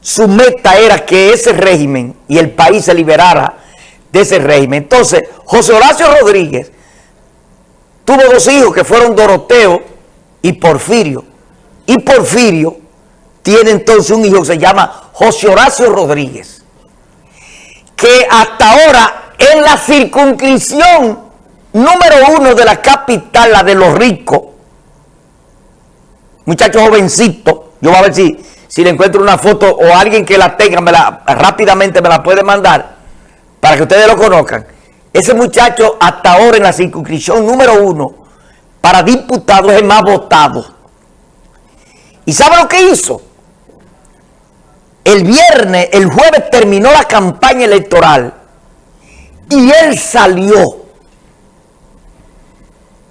su meta era que ese régimen y el país se liberara de ese régimen. Entonces, José Horacio Rodríguez tuvo dos hijos que fueron Doroteo y Porfirio. Y Porfirio tiene entonces un hijo que se llama José Horacio Rodríguez, que hasta ahora en la circunscripción número uno de la capital, la de los ricos, muchacho jovencito, yo voy a ver si, si le encuentro una foto o alguien que la tenga, me la, rápidamente me la puede mandar para que ustedes lo conozcan. Ese muchacho hasta ahora en la circunscripción número uno para diputado es el más votado. ¿Y sabe lo que hizo? El viernes, el jueves terminó la campaña electoral y él salió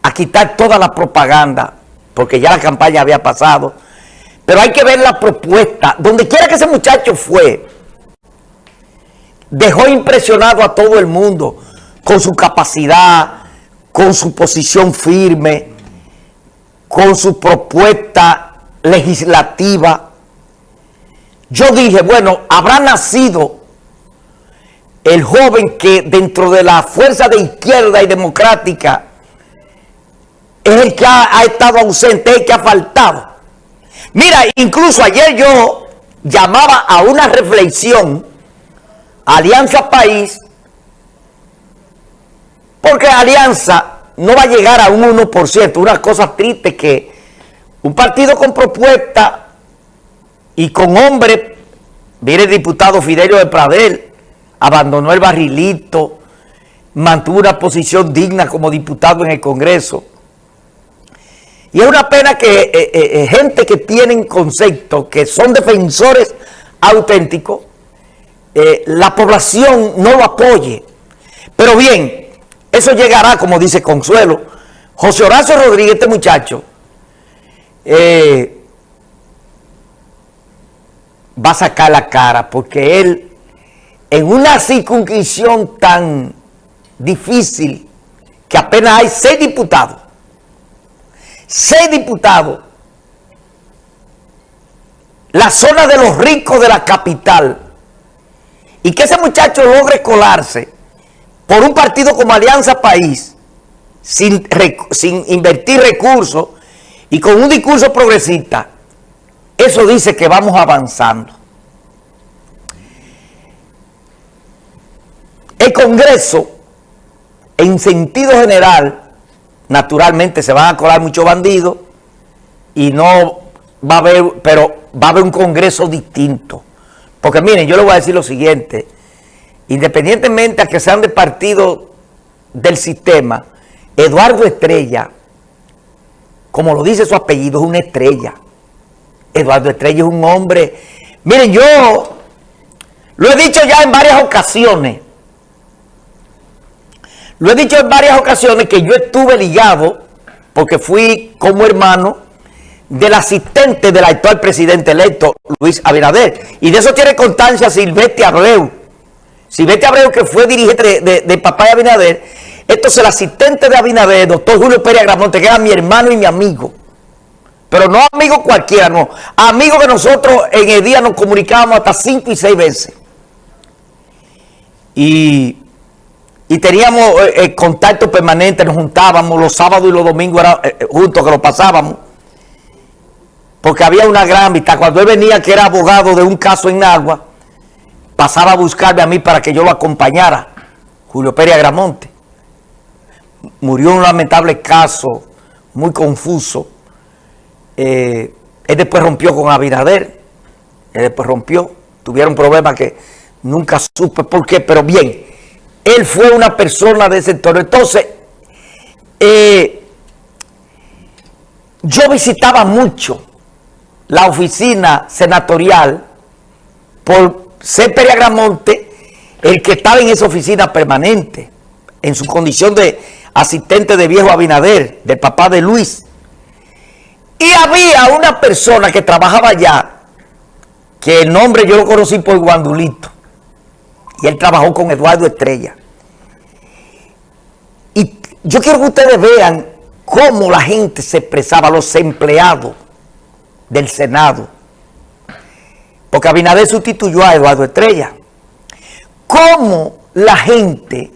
a quitar toda la propaganda porque ya la campaña había pasado. Pero hay que ver la propuesta. Donde quiera que ese muchacho fue, dejó impresionado a todo el mundo con su capacidad, con su posición firme, con su propuesta legislativa. Yo dije, bueno, habrá nacido el joven que dentro de la fuerza de izquierda y democrática es el que ha, estado ausente, es el que ha faltado. Mira, incluso ayer yo llamaba a una reflexión, Alianza País, porque Alianza no va a llegar a un 1%, una cosa triste que un partido con propuesta y con hombre, viene el diputado Fidelio de Pradel, abandonó el barrilito, mantuvo una posición digna como diputado en el Congreso, y es una pena que eh, eh, eh, gente que tienen concepto, que son defensores auténticos, la población no lo apoye. Pero bien, eso llegará, como dice Consuelo. José Horacio Rodríguez, este muchacho, va a sacar la cara porque él, en una circunscripción tan difícil, que apenas hay seis diputados, seis diputados, la zona de los ricos de la capital, y que ese muchacho logre colarse por un partido como Alianza País, sin, sin invertir recursos y con un discurso progresista, eso dice que vamos avanzando. El Congreso, en sentido general, naturalmente se van a colar muchos bandidos y no va a haber, pero va a haber un congreso distinto. Porque miren, yo les voy a decir lo siguiente, independientemente a que sean de partido del sistema, Eduardo Estrella, como lo dice su apellido, es una estrella. Eduardo Estrella es un hombre... Miren, yo lo he dicho ya en varias ocasiones, lo he dicho en varias ocasiones que yo estuve ligado, porque fui como hermano del asistente del actual presidente electo, Luis Abinader. Y de eso tiene constancia Silvestre Abreu. Silvestre Abreu, que fue dirigente de, papá de Abinader. Esto es el asistente de Abinader, doctor Julio Pérez Agramonte, que era mi hermano y mi amigo. Pero no amigo cualquiera, no. Amigo que nosotros en el día nos comunicábamos hasta cinco y seis veces. Y y teníamos eh, eh, contacto permanente, nos juntábamos los sábados y los domingos era, eh, juntos que lo pasábamos. Porque había una gran amistad. Cuando él venía, que era abogado de un caso en Agua, pasaba a buscarme a mí para que yo lo acompañara. Julio Pérez Agramonte. Murió en un lamentable caso, muy confuso. él después rompió con Abinader. Él después rompió. Tuvieron problemas que nunca supe por qué, pero bien él fue una persona de ese entorno. Entonces, eh, yo visitaba mucho la oficina senatorial por ser Periagramonte, el que estaba en esa oficina permanente, en su condición de asistente de viejo Abinader, del papá de Luis. Y había una persona que trabajaba allá, que el nombre yo lo conocí por Guandulito, y él trabajó con Eduardo Estrella. Y yo quiero que ustedes vean cómo la gente se expresaba, los empleados del Senado. porque Abinader sustituyó a Eduardo Estrella. ¿Cómo la gente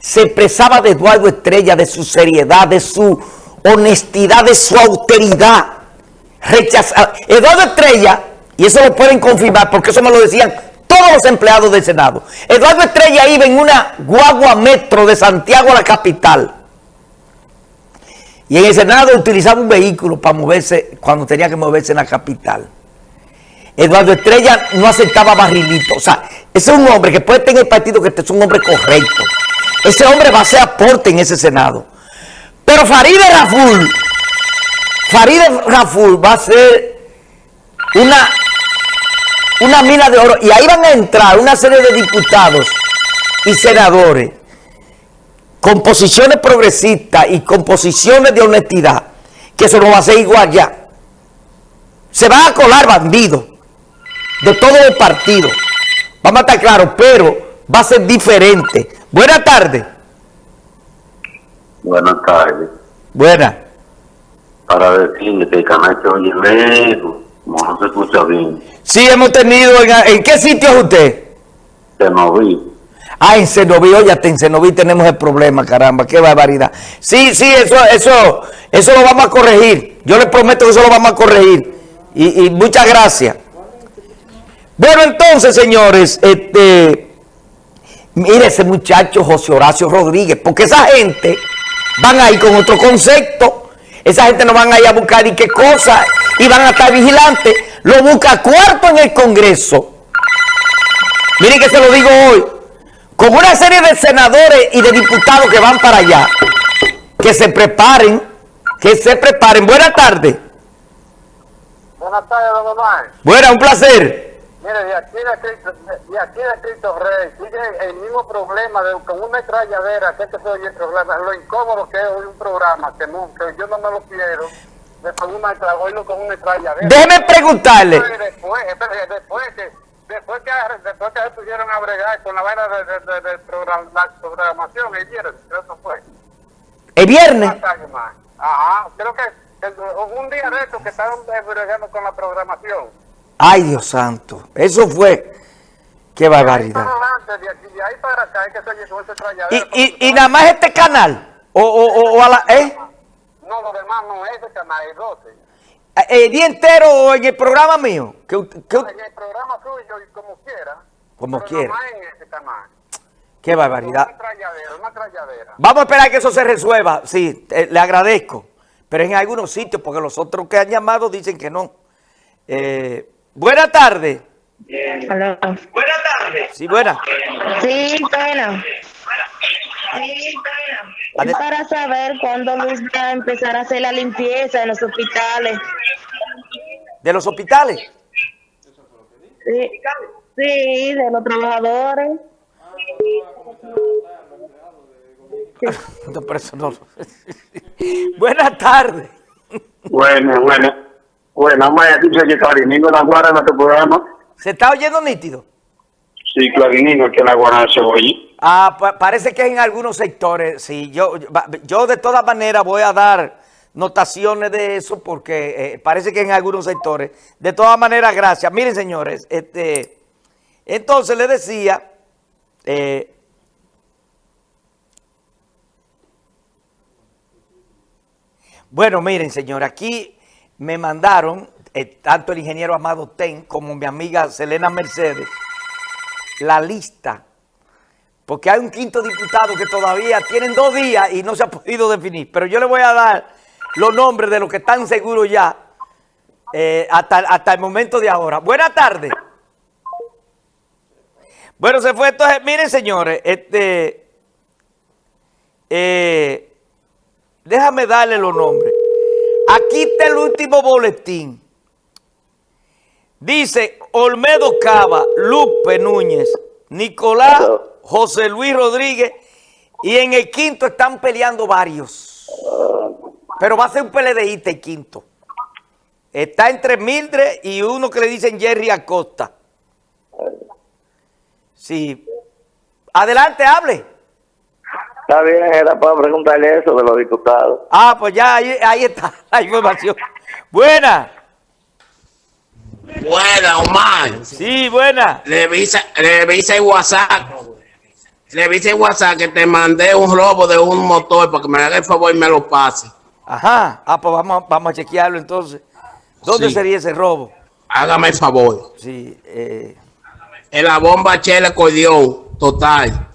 se expresaba de Eduardo Estrella, de su seriedad, de su honestidad, de su autoridad? Rechazar. Eduardo Estrella, y eso lo pueden confirmar porque eso me lo decían todos los empleados del Senado. Eduardo Estrella iba en una guagua metro de Santiago a la capital. Y en el Senado utilizaba un vehículo para moverse cuando tenía que moverse en la capital. Eduardo Estrella no aceptaba barrilito. O sea, ese es un hombre que puede tener partido que es un hombre correcto. Ese hombre va a hacer aporte en ese Senado. Pero Farideh Raful, Farideh Raful va a ser una, una mina de oro. Y ahí van a entrar una serie de diputados y senadores con posiciones progresistas y con posiciones de honestidad, que eso no va a ser igual ya. Se van a colar bandidos de todos los partidos. Vamos a estar claros, pero va a ser diferente. Buenas tardes. Buenas tardes. Buenas. Para decirle que el canal se oye lejos, no se escucha bien. Sí, hemos tenido... ¿En, en qué sitio es usted? Vi. Ah, en Cenoví, oye, en Cenoví tenemos el problema, caramba, qué barbaridad. Sí, sí, eso, eso, eso lo vamos a corregir. Yo les prometo que eso lo vamos a corregir. Y, y muchas gracias. Bueno, entonces, señores, este, mire ese muchacho José Horacio Rodríguez, porque esa gente van a ir con otro concepto. Esa gente no van a ir a buscar y qué cosa, y van a estar vigilantes. Lo busca cuarto en el Congreso. Miren que se lo digo hoy. Con una serie de senadores y de diputados que van para allá. Que se preparen. Que se preparen. Buenas tardes. Buenas tardes, don Omar. Buenas, un placer. Mire, de aquí de Cristo, de aquí de Cristo Rey sigue el mismo problema de con una metralladera, que este se oye el problema, lo incómodo que es hoy un programa, que, no, que yo no me lo quiero, de con una, oírlo con una metralladera. Déjeme preguntarle. Después, después, después que después que, después que se pusieron a bregar con la vaina de, de, de, de program, la programación, el viernes, eso fue. El viernes. Ajá, creo que el- un día de estos que estaban bregando con la programación. Ay, Dios santo. Eso fue. Qué barbaridad. Y, y, y nada más este canal. O, o, o, o a la, ¿eh? No, lo demás no es de canal, es 12. El día entero o en el programa mío. En el programa suyo, y como quiera. Como pero quiera. nomás en ese canal. qué barbaridad. Una tralladera, una tralladera. Vamos a esperar que eso se resuelva. Sí, eh, le agradezco. Pero en algunos sitios, porque los otros que han llamado dicen que no. Eh, buenas tardes. Aló. Sí, buenas. Sí, bueno. Ade- Es para saber cuándo Luis va a empezar a hacer la limpieza en los hospitales. ¿De los hospitales? Sí, sí de los trabajadores. No. buenas tardes. Bueno, bueno. Bueno, decir que Clarinino la guarda en nuestro programa. ¿Se está oyendo nítido? Sí, Clarinino, que la guarda se oye. Ah, pa- parece que en algunos sectores, sí. Yo, yo de todas maneras voy a dar notaciones de eso porque eh, parece que en algunos sectores. De todas maneras, gracias. Miren, señores, este, entonces les decía, eh, bueno, miren, señor, aquí me mandaron, eh, tanto el ingeniero Amado Ten como mi amiga Selena Mercedes, la lista porque hay un quinto diputado que todavía tienen dos días y no se ha podido definir. Pero yo le voy a dar los nombres de los que están seguros ya eh, hasta, hasta el momento de ahora. Buenas tardes. Bueno, se fue entonces. Miren, señores, este, eh, déjame darle los nombres. Aquí está el último boletín. Dice Olmedo Cava, Lupe Núñez, Nicolás José Luis Rodríguez y en el quinto están peleando varios. Pero va a ser un PLDista el quinto. Está entre Mildred y uno que le dicen Jerry Acosta. Sí. Adelante, hable. Está bien, era para preguntarle eso de los diputados. Ah, pues ya ahí, ahí está la información. Buena. Buena, Omar. Sí, buena. Revisa, revisa el WhatsApp. Revisa el WhatsApp que te mandé un robo de un motor para que me haga el favor y me lo pase. Ajá. Ah, pues vamos, a- vamos a chequearlo entonces. ¿Dónde Sí. sería ese robo? Hágame el favor. Sí, eh, En la bomba Chela Cordión, total.